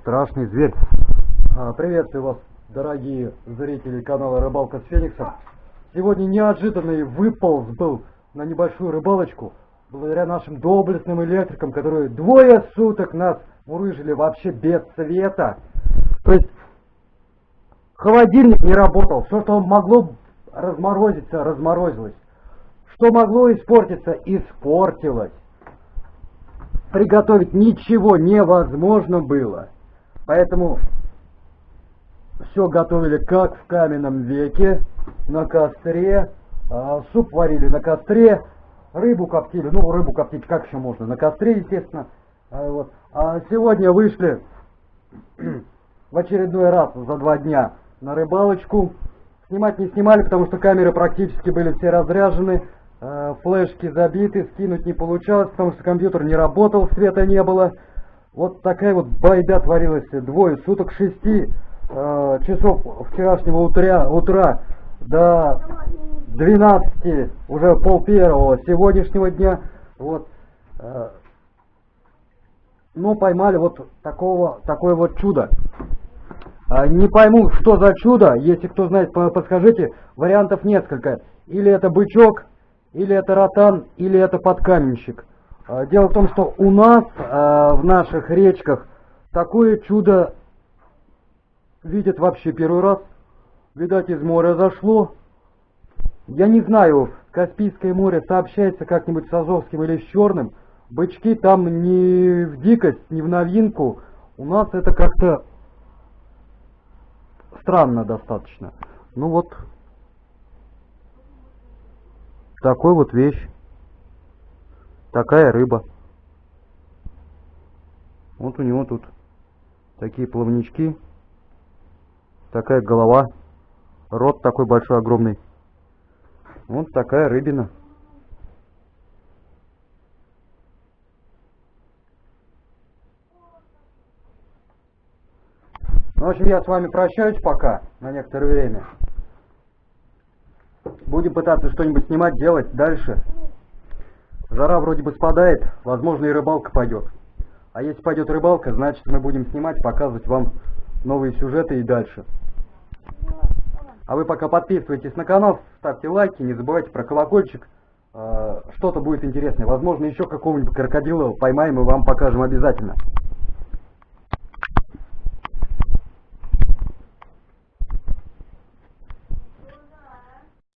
страшный зверь. А, Приветствую вас, дорогие зрители канала Рыбалка с Фениксом. Сегодня неожиданный выполз был на небольшую рыбалочку, благодаря нашим доблестным электрикам, которые двое суток нас мурыжили вообще без света. То есть холодильник не работал, все, что могло разморозиться, разморозилось. Что могло испортиться, испортилось. Приготовить ничего невозможно было. Поэтому все готовили как в каменном веке, на костре. А, суп варили на костре, рыбу коптили. Ну, рыбу коптить как еще можно? На костре, естественно. А, вот. а сегодня вышли в очередной раз за два дня на рыбалочку. Снимать не снимали, потому что камеры практически были все разряжены. Э, флешки забиты, скинуть не получалось, потому что компьютер не работал, света не было. Вот такая вот байда творилась двое суток, шести э, часов вчерашнего утра, утра до 12, уже пол первого сегодняшнего дня. Вот. Э, ну, поймали вот такого, такое вот чудо. А, не пойму, что за чудо, если кто знает, подскажите, вариантов несколько. Или это бычок, или это ротан, или это подкаменщик. А, дело в том, что у нас а, в наших речках такое чудо видят вообще первый раз. Видать, из моря зашло. Я не знаю, Каспийское море сообщается как-нибудь с Азовским или с Черным. Бычки там не в дикость, не в новинку. У нас это как-то странно достаточно. Ну вот, такой вот вещь. Такая рыба. Вот у него тут такие плавнички. Такая голова. Рот такой большой, огромный. Вот такая рыбина. Ну, в общем, я с вами прощаюсь пока, на некоторое время. Будем пытаться что-нибудь снимать, делать дальше. Жара вроде бы спадает, возможно и рыбалка пойдет. А если пойдет рыбалка, значит мы будем снимать, показывать вам новые сюжеты и дальше. А вы пока подписывайтесь на канал, ставьте лайки, не забывайте про колокольчик. А, что-то будет интересное. Возможно еще какого-нибудь крокодила поймаем и вам покажем обязательно.